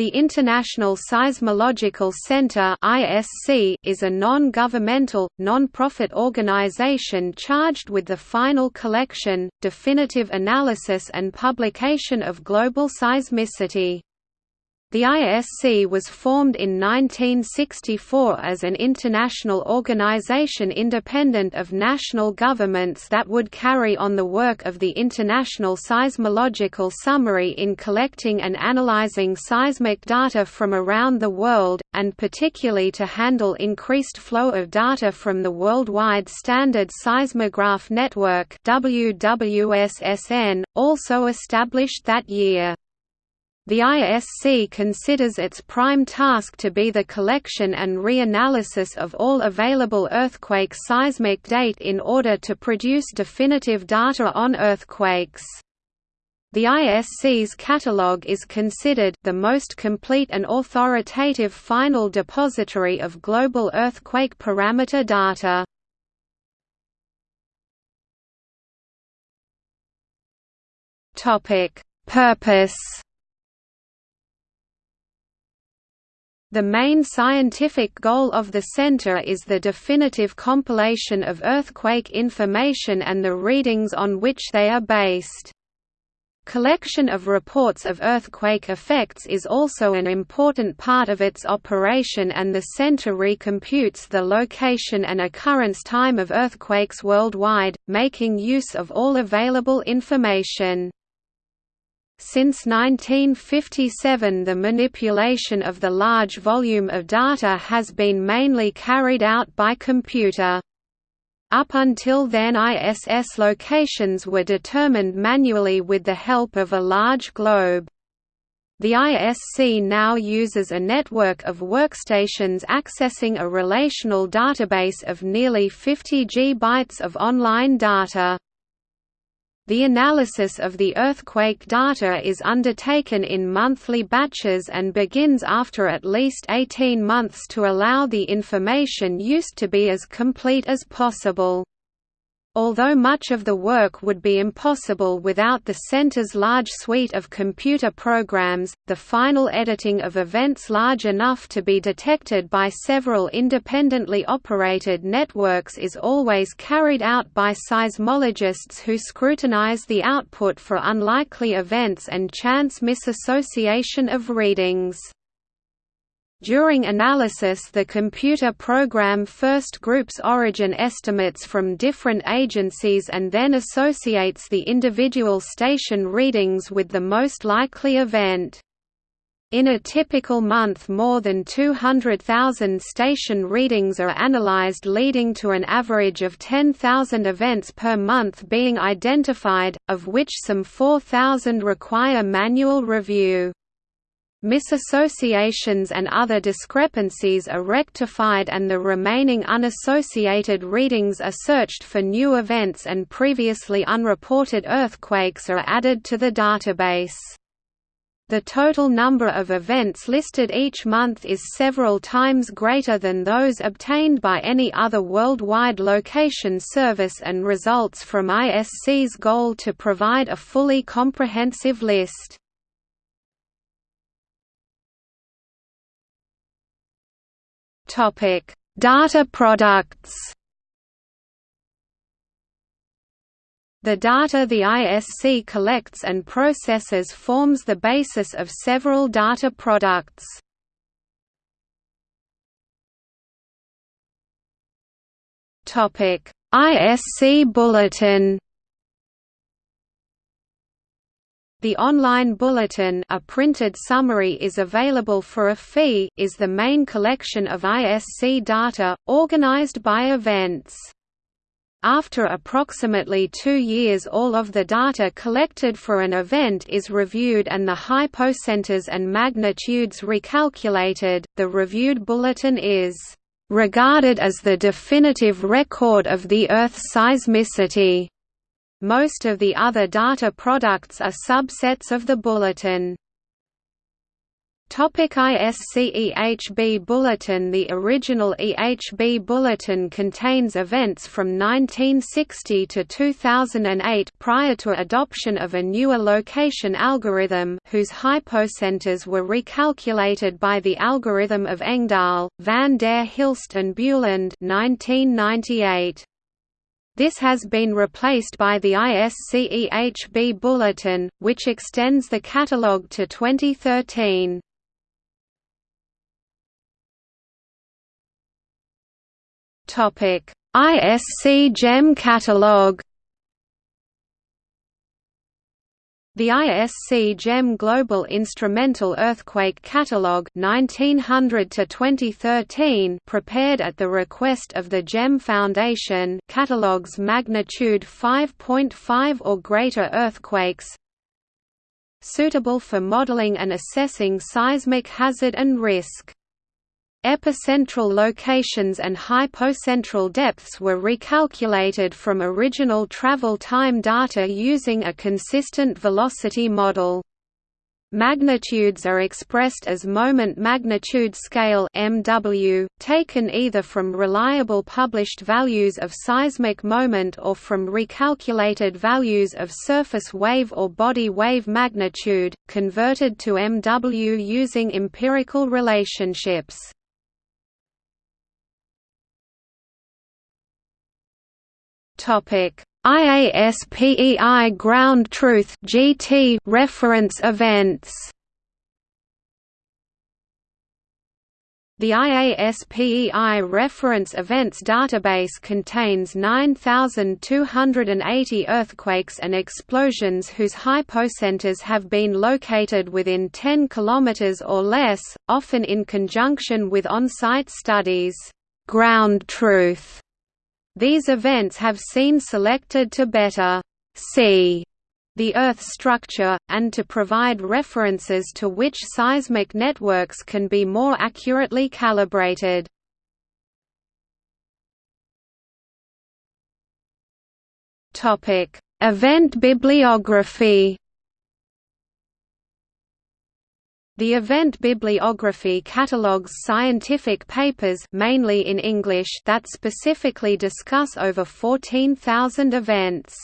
The International Seismological Center is a non-governmental, non-profit organization charged with the final collection, definitive analysis and publication of global seismicity. The ISC was formed in 1964 as an international organization independent of national governments that would carry on the work of the International Seismological Summary in collecting and analyzing seismic data from around the world, and particularly to handle increased flow of data from the Worldwide Standard Seismograph Network also established that year. The ISC considers its prime task to be the collection and reanalysis of all available earthquake seismic data in order to produce definitive data on earthquakes. The ISC's catalogue is considered the most complete and authoritative final depository of global earthquake parameter data. Purpose The main scientific goal of the center is the definitive compilation of earthquake information and the readings on which they are based. Collection of reports of earthquake effects is also an important part of its operation and the center recomputes the location and occurrence time of earthquakes worldwide, making use of all available information. Since 1957 the manipulation of the large volume of data has been mainly carried out by computer. Up until then ISS locations were determined manually with the help of a large globe. The ISC now uses a network of workstations accessing a relational database of nearly 50 GB of online data. The analysis of the earthquake data is undertaken in monthly batches and begins after at least 18 months to allow the information used to be as complete as possible. Although much of the work would be impossible without the center's large suite of computer programs, the final editing of events large enough to be detected by several independently operated networks is always carried out by seismologists who scrutinize the output for unlikely events and chance misassociation of readings. During analysis the computer program first groups origin estimates from different agencies and then associates the individual station readings with the most likely event. In a typical month more than 200,000 station readings are analyzed leading to an average of 10,000 events per month being identified, of which some 4,000 require manual review. Misassociations and other discrepancies are rectified and the remaining unassociated readings are searched for new events and previously unreported earthquakes are added to the database. The total number of events listed each month is several times greater than those obtained by any other worldwide location service and results from ISC's goal to provide a fully comprehensive list. Topic: Data products. The data the ISC collects and processes forms the basis of several data products. Topic: ISC Bulletin The online bulletin a printed summary is available for a fee is the main collection of ISC data, organized by events. After approximately two years all of the data collected for an event is reviewed and the hypocenters and magnitudes recalculated, the reviewed bulletin is "...regarded as the definitive record of the Earth's seismicity." Most of the other data products are subsets of the bulletin. Topic ISCEHB Bulletin The original EHB Bulletin contains events from 1960 to 2008 prior to adoption of a newer location algorithm whose hypocenters were recalculated by the algorithm of Engdahl, van der Hilst and Buland 1998. This has been replaced by the ISCEHB Bulletin, which extends the catalogue to 2013. Topic: ISC GEM catalog. The ISC GEM Global Instrumental Earthquake Catalog 1900 to 2013 prepared at the request of the GEM Foundation catalogs magnitude 5.5 or greater earthquakes suitable for modeling and assessing seismic hazard and risk. Epicentral locations and hypocentral depths were recalculated from original travel time data using a consistent velocity model. Magnitudes are expressed as moment magnitude scale MW, taken either from reliable published values of seismic moment or from recalculated values of surface wave or body wave magnitude, converted to MW using empirical relationships. Topic: IASPEI Ground Truth (GT) reference events. The IASPEI Reference Events database contains 9,280 earthquakes and explosions whose hypocenters have been located within 10 km or less, often in conjunction with on-site studies. Ground truth these events have seen selected to better see the Earth structure, and to provide references to which seismic networks can be more accurately calibrated. Event bibliography The event bibliography catalogues scientific papers mainly in English that specifically discuss over 14,000 events.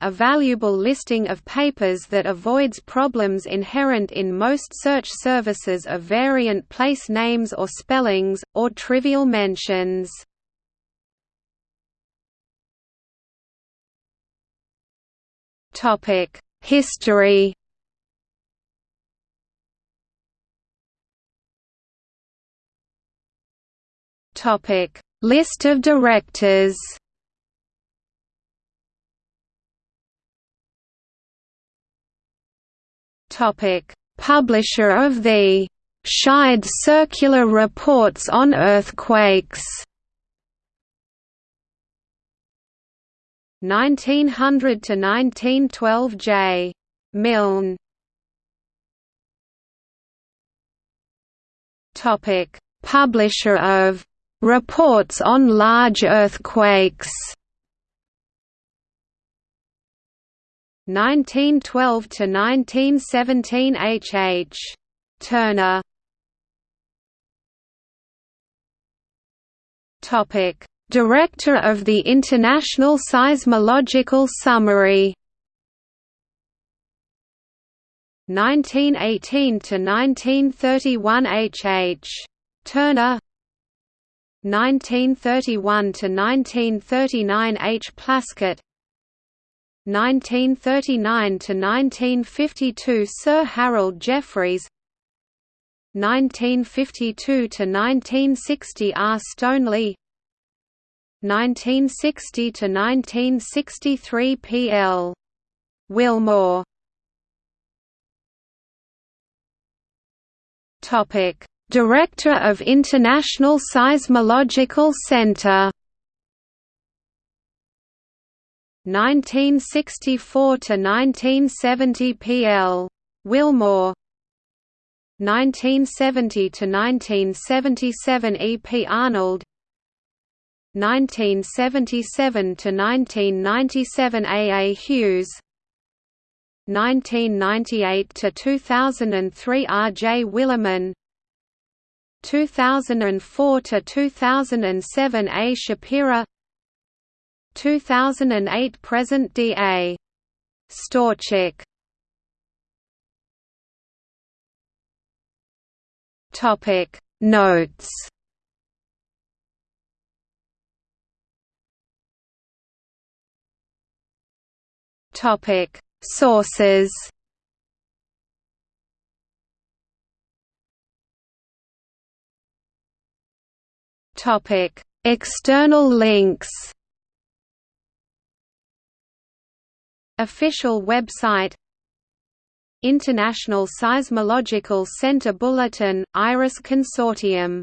A valuable listing of papers that avoids problems inherent in most search services of variant place names or spellings, or trivial mentions. History Topic: List of directors. Topic: Publisher of the Shide Circular Reports on Earthquakes. 1900 to 1912 J. Milne. Topic: Publisher of Reports on large earthquakes 1912 to 1917 H. H. Turner Topic Director of the International Seismological Summary 1918 to 1931 H. H. Turner 1931 to 1939 H. Plaskett 1939 to 1952 Sir Harold Jeffreys 1952 to 1960 R. Stoneley 1960 to 1963 P. L. Willmore Topic Director of International Seismological Center 1964 to 1970 PL Willmore 1970 to 1977 EP Arnold 1977 to 1997 AA Hughes 1998 to 2003 R. J. Willemann 2004 to 2007 A. Shapira 2008 present D. A. Storchak Topic Notes Topic Sources Topic External links. Official website. International Seismological Center Bulletin, IRIS Consortium